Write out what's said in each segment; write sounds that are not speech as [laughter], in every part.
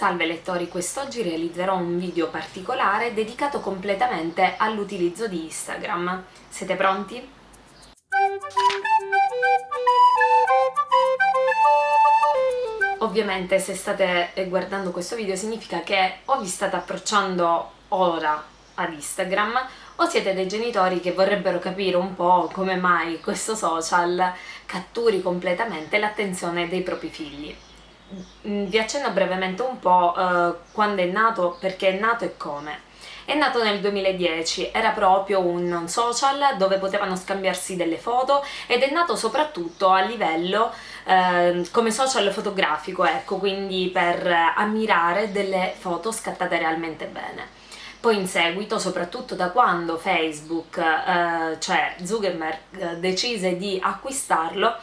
Salve lettori, quest'oggi realizzerò un video particolare dedicato completamente all'utilizzo di Instagram. Siete pronti? Ovviamente se state guardando questo video significa che o vi state approcciando ora ad Instagram o siete dei genitori che vorrebbero capire un po' come mai questo social catturi completamente l'attenzione dei propri figli. Mm, vi accenno brevemente un po' eh, quando è nato, perché è nato e come. È nato nel 2010, era proprio un social dove potevano scambiarsi delle foto ed è nato soprattutto a livello eh, come social fotografico, ecco, quindi per ammirare delle foto scattate realmente bene. Poi in seguito, soprattutto da quando Facebook, eh, cioè Zuckerberg, decise di acquistarlo,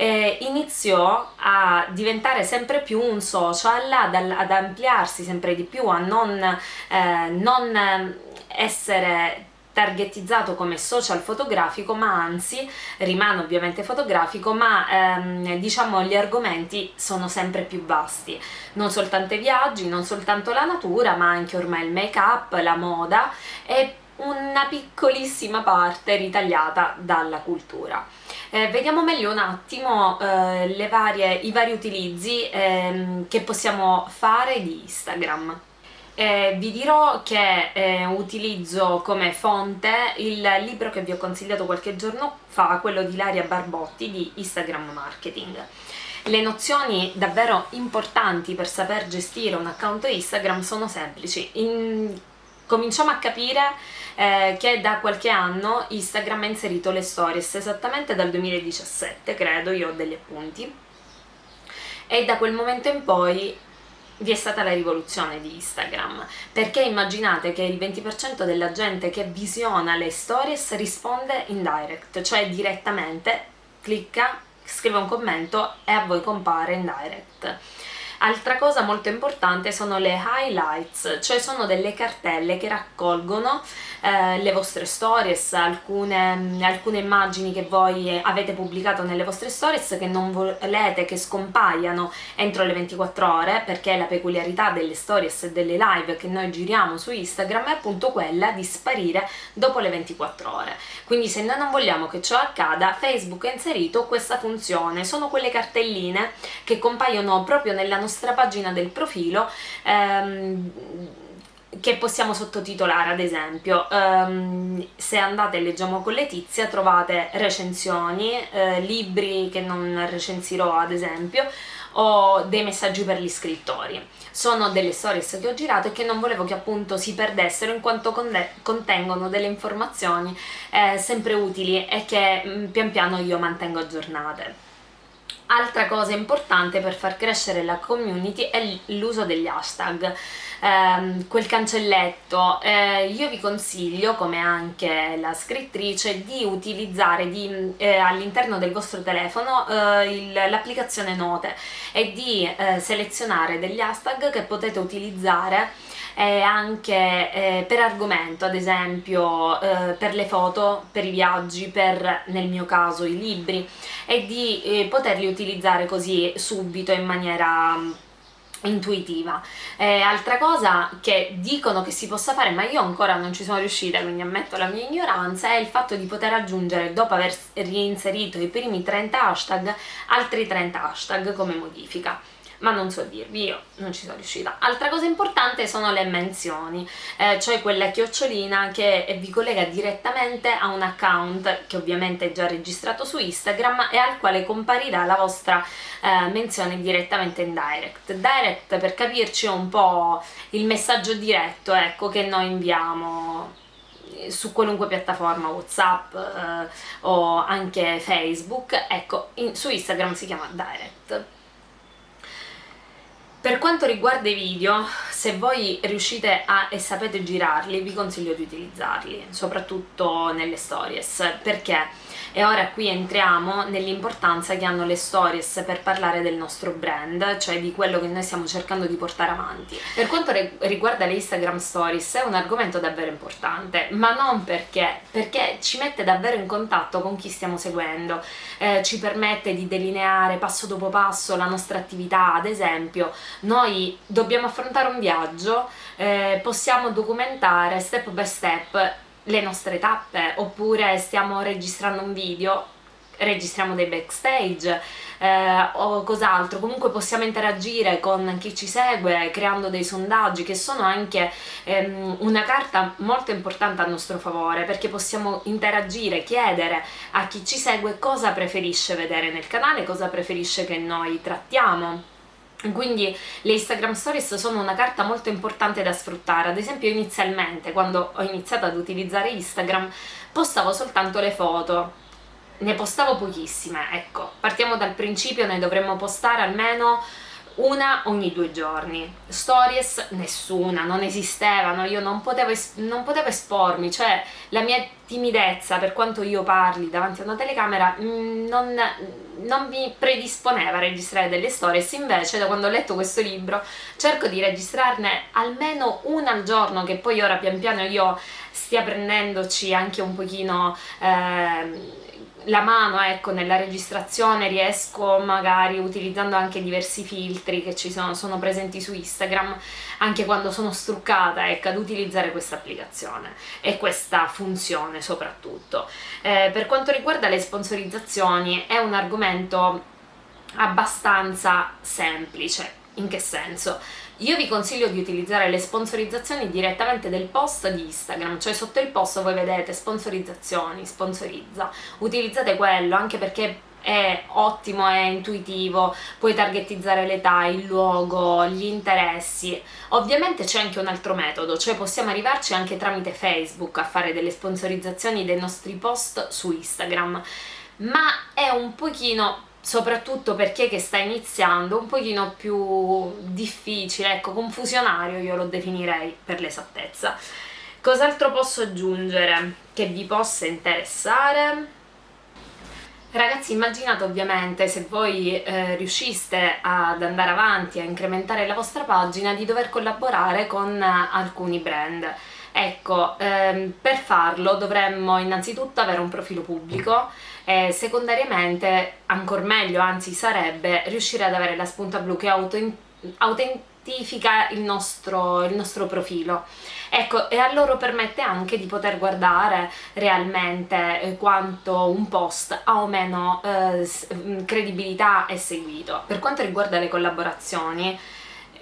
eh, iniziò a diventare sempre più un social, ad, ad ampliarsi sempre di più, a non, eh, non essere targetizzato come social fotografico ma anzi rimane ovviamente fotografico ma ehm, diciamo gli argomenti sono sempre più vasti non soltanto i viaggi, non soltanto la natura ma anche ormai il make up, la moda e una piccolissima parte ritagliata dalla cultura. Eh, vediamo meglio un attimo eh, varie, i vari utilizzi ehm, che possiamo fare di Instagram. Eh, vi dirò che eh, utilizzo come fonte il libro che vi ho consigliato qualche giorno fa, quello di Ilaria Barbotti di Instagram Marketing. Le nozioni davvero importanti per saper gestire un account Instagram sono semplici. In... Cominciamo a capire eh, che da qualche anno Instagram ha inserito le stories, esattamente dal 2017 credo, io ho degli appunti, e da quel momento in poi vi è stata la rivoluzione di Instagram, perché immaginate che il 20% della gente che visiona le stories risponde in direct, cioè direttamente clicca, scrive un commento e a voi compare in direct. Altra cosa molto importante sono le highlights, cioè sono delle cartelle che raccolgono eh, le vostre stories, alcune, alcune immagini che voi avete pubblicato nelle vostre stories che non volete che scompaiano entro le 24 ore perché la peculiarità delle stories e delle live che noi giriamo su Instagram è appunto quella di sparire dopo le 24 ore. Quindi se noi non vogliamo che ciò accada, Facebook ha inserito questa funzione, sono quelle cartelline che compaiono proprio nella nostra nostra pagina del profilo ehm, che possiamo sottotitolare ad esempio um, se andate e leggiamo con Letizia trovate recensioni, eh, libri che non recensirò ad esempio o dei messaggi per gli scrittori. Sono delle stories che ho girato e che non volevo che appunto si perdessero in quanto contengono delle informazioni eh, sempre utili e che mh, mm, pian piano io mantengo aggiornate Altra cosa importante per far crescere la community è l'uso degli hashtag, eh, quel cancelletto. Eh, io vi consiglio, come anche la scrittrice, di utilizzare eh, all'interno del vostro telefono eh, l'applicazione Note e di eh, selezionare degli hashtag che potete utilizzare eh, anche eh, per argomento, ad esempio eh, per le foto, per i viaggi, per nel mio caso i libri e di eh, poterli utilizzare così subito in maniera mm, intuitiva. Eh, altra cosa che dicono che si possa fare, ma io ancora non ci sono riuscita, quindi ammetto la mia ignoranza, è il fatto di poter aggiungere, dopo aver reinserito i primi 30 hashtag, altri 30 hashtag come modifica ma non so dirvi, io non ci sono riuscita. Altra cosa importante sono le menzioni, eh, cioè quella chiocciolina che vi collega direttamente a un account che ovviamente è già registrato su Instagram e al quale comparirà la vostra eh, menzione direttamente in direct. Direct per capirci è un po' il messaggio diretto ecco, che noi inviamo su qualunque piattaforma whatsapp eh, o anche facebook ecco in, su instagram si chiama direct per quanto riguarda i video, se voi riuscite a e sapete girarli vi consiglio di utilizzarli, soprattutto nelle stories, perché? E ora qui entriamo nell'importanza che hanno le stories per parlare del nostro brand, cioè di quello che noi stiamo cercando di portare avanti. Per quanto riguarda le Instagram stories è un argomento davvero importante, ma non perché, perché ci mette davvero in contatto con chi stiamo seguendo, eh, ci permette di delineare passo dopo passo la nostra attività, ad esempio noi dobbiamo affrontare un viaggio, eh, possiamo documentare step by step le nostre tappe oppure stiamo registrando un video registriamo dei backstage eh, o cos'altro, comunque possiamo interagire con chi ci segue creando dei sondaggi che sono anche ehm, una carta molto importante a nostro favore perché possiamo interagire, chiedere a chi ci segue cosa preferisce vedere nel canale, cosa preferisce che noi trattiamo quindi le Instagram Stories sono una carta molto importante da sfruttare, ad esempio inizialmente quando ho iniziato ad utilizzare Instagram postavo soltanto le foto, ne postavo pochissime, ecco, partiamo dal principio, ne dovremmo postare almeno una ogni due giorni. Stories nessuna, non esistevano. Io non potevo, non potevo espormi. Cioè la mia timidezza per quanto io parli davanti a una telecamera mm, non, non mi predisponeva a registrare delle stories invece da quando ho letto questo libro cerco di registrarne almeno una al giorno che poi ora pian piano io stia prendendoci anche un pochino eh, la mano ecco, nella registrazione riesco magari utilizzando anche diversi filtri che ci sono, sono presenti su Instagram anche quando sono struccata ecco, ad utilizzare questa applicazione e questa funzione soprattutto. Eh, per quanto riguarda le sponsorizzazioni è un argomento abbastanza semplice, in che senso? Io vi consiglio di utilizzare le sponsorizzazioni direttamente del post di Instagram, cioè sotto il post voi vedete sponsorizzazioni, sponsorizza, utilizzate quello anche perché è ottimo, è intuitivo, puoi targetizzare l'età, il luogo, gli interessi. Ovviamente c'è anche un altro metodo, cioè possiamo arrivarci anche tramite Facebook a fare delle sponsorizzazioni dei nostri post su Instagram, ma è un pochino soprattutto per chi che sta iniziando, un pochino più difficile, ecco, confusionario io lo definirei per l'esattezza. Cos'altro posso aggiungere che vi possa interessare? Ragazzi immaginate ovviamente se voi eh, riusciste ad andare avanti a incrementare la vostra pagina di dover collaborare con eh, alcuni brand Ecco, ehm, per farlo dovremmo innanzitutto avere un profilo pubblico e secondariamente, ancora meglio, anzi sarebbe, riuscire ad avere la spunta blu che autentifica il nostro, il nostro profilo. Ecco, e a loro permette anche di poter guardare realmente eh, quanto un post ha o meno eh, credibilità e seguito. Per quanto riguarda le collaborazioni,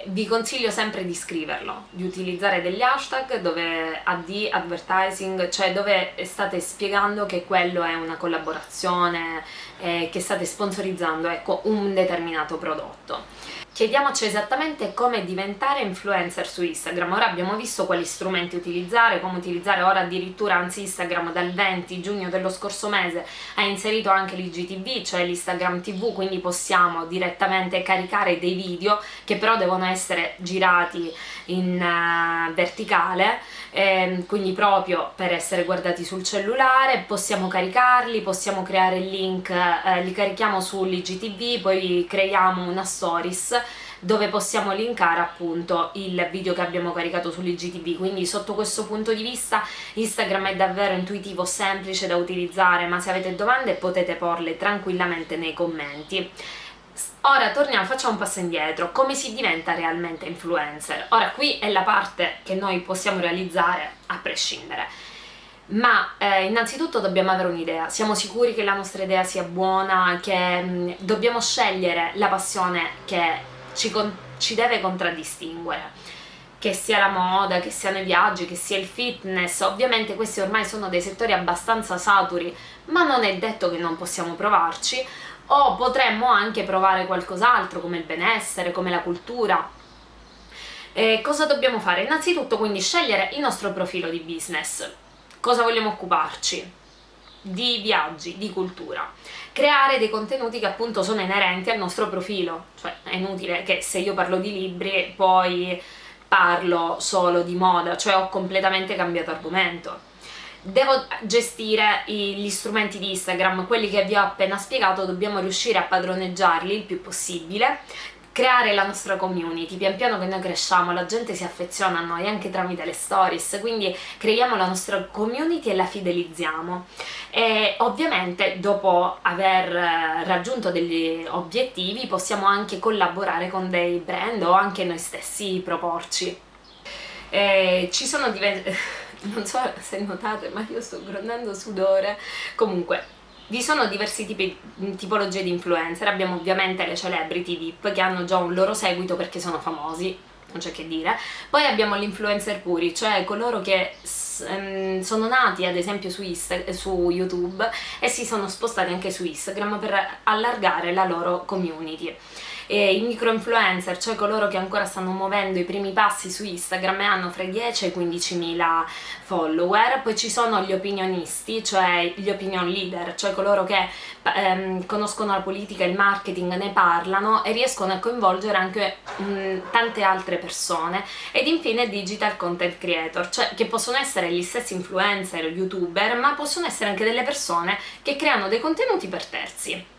vi consiglio sempre di scriverlo, di utilizzare degli hashtag dove AD advertising, cioè dove state spiegando che quello è una collaborazione, eh, che state sponsorizzando ecco, un determinato prodotto. Chiediamoci esattamente come diventare influencer su Instagram, ora abbiamo visto quali strumenti utilizzare, come utilizzare ora addirittura, anzi Instagram dal 20 giugno dello scorso mese ha inserito anche l'IGTV, cioè l'Instagram TV, quindi possiamo direttamente caricare dei video che però devono essere girati in uh, verticale, eh, quindi proprio per essere guardati sul cellulare, possiamo caricarli, possiamo creare il link, eh, li carichiamo sull'IGTV, poi creiamo una stories dove possiamo linkare appunto il video che abbiamo caricato sull'IGTV, quindi sotto questo punto di vista Instagram è davvero intuitivo, semplice da utilizzare, ma se avete domande potete porle tranquillamente nei commenti. Ora torniamo, facciamo un passo indietro, come si diventa realmente influencer? Ora qui è la parte che noi possiamo realizzare a prescindere, ma eh, innanzitutto dobbiamo avere un'idea, siamo sicuri che la nostra idea sia buona, che mh, mm, dobbiamo scegliere la passione che ci, ci deve contraddistinguere. Che sia la moda, che siano i viaggi, che sia il fitness, ovviamente questi ormai sono dei settori abbastanza saturi, ma non è detto che non possiamo provarci, o potremmo anche provare qualcos'altro come il benessere, come la cultura. E cosa dobbiamo fare? Innanzitutto quindi scegliere il nostro profilo di business, cosa vogliamo occuparci, di viaggi, di cultura. Creare dei contenuti che appunto sono inerenti al nostro profilo. Cioè è inutile che se io parlo di libri poi parlo solo di moda, cioè ho completamente cambiato argomento devo gestire gli strumenti di Instagram, quelli che vi ho appena spiegato, dobbiamo riuscire a padroneggiarli il più possibile, creare la nostra community, pian piano che noi cresciamo la gente si affeziona a noi anche tramite le stories, quindi creiamo la nostra community e la fidelizziamo e ovviamente dopo aver raggiunto degli obiettivi possiamo anche collaborare con dei brand o anche noi stessi proporci. E ci sono diversi [laughs] non so se notate ma io sto grondando sudore. Comunque vi sono diversi tipi, tipologie di influencer, abbiamo ovviamente le celebrity VIP che hanno già un loro seguito perché sono famosi, non c'è che dire, poi abbiamo gli influencer puri, cioè coloro che ehm, sono nati ad esempio su, su YouTube e si sono spostati anche su Instagram per allargare la loro community e i micro influencer, cioè coloro che ancora stanno muovendo i primi passi su Instagram e hanno fra i 10 e i 15 mila follower, poi ci sono gli opinionisti, cioè gli opinion leader, cioè coloro che ehm, conoscono la politica il marketing, ne parlano e riescono a coinvolgere anche mh, tante altre persone ed infine digital content creator, cioè che possono essere gli stessi influencer, youtuber, ma possono essere anche delle persone che creano dei contenuti per terzi.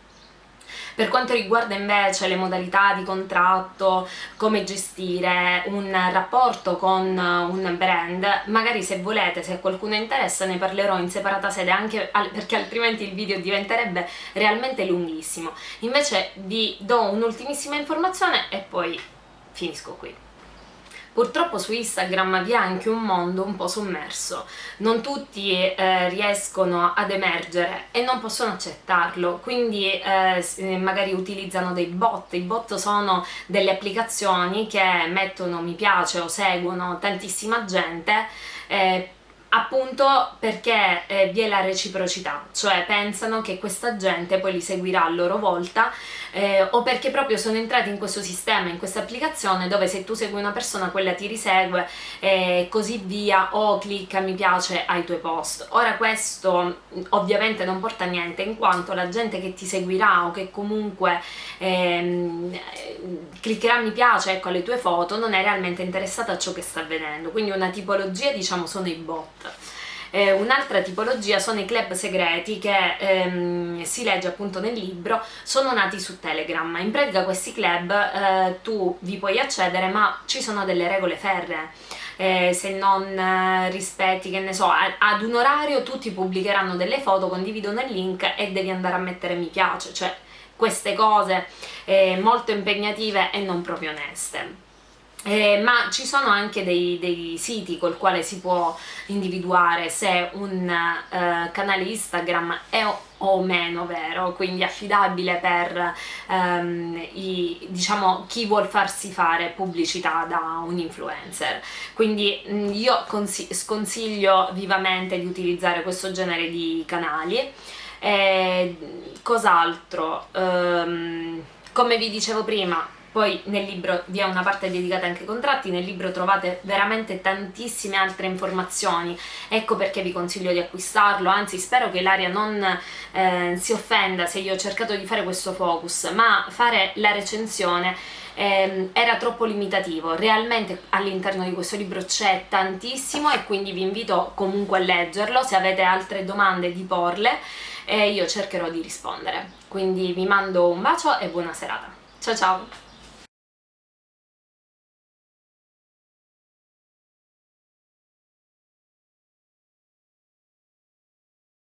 Per quanto riguarda invece le modalità di contratto, come gestire un rapporto con un brand, magari se volete, se a qualcuno interessa ne parlerò in separata sede anche perché altrimenti il video diventerebbe realmente lunghissimo. Invece vi do un'ultimissima informazione e poi finisco qui. Purtroppo su Instagram vi è anche un mondo un po' sommerso, non tutti eh, riescono ad emergere e non possono accettarlo, quindi eh, eh, magari utilizzano dei bot, i bot sono delle applicazioni che mettono mi piace o seguono tantissima gente eh, appunto perché eh, vi è la reciprocità, cioè pensano che questa gente poi li seguirà a loro volta eh, o perché proprio sono entrati in questo sistema, in questa applicazione dove se tu segui una persona quella ti risegue e così via o clicca mi piace ai tuoi post. Ora questo ovviamente non porta a niente in quanto la gente che ti seguirà o che comunque ehm, cliccherà mi piace ecco, alle tue foto non è realmente interessata a ciò che sta avvenendo, quindi una tipologia diciamo sono i bot. Eh, Un'altra tipologia sono i club segreti che ehm, si legge appunto nel libro, sono nati su Telegram. In pratica questi club eh, tu vi puoi accedere ma ci sono delle regole ferree. Eh, se non eh, rispetti, che ne so, ad un orario tutti pubblicheranno delle foto, condividono il link e devi andare a mettere mi piace, cioè queste cose eh, molto impegnative e non proprio oneste. Eh, ma ci sono anche dei, dei, siti col quale si può individuare se un eh, canale Instagram è o meno vero, quindi affidabile per ehm, i, diciamo, chi vuol farsi fare pubblicità da un influencer. Quindi mh, mm, io sconsiglio vivamente di utilizzare questo genere di canali. Eh, Cos'altro? Um, come vi dicevo prima, poi nel libro vi è una parte dedicata anche ai contratti, nel libro trovate veramente tantissime altre informazioni, ecco perché vi consiglio di acquistarlo, anzi spero che Ilaria non eh, si offenda se io ho cercato di fare questo focus, ma fare la recensione eh, era troppo limitativo, realmente all'interno di questo libro c'è tantissimo e quindi vi invito comunque a leggerlo, se avete altre domande di porle e io cercherò di rispondere. Quindi vi mando un bacio e buona serata. Ciao ciao!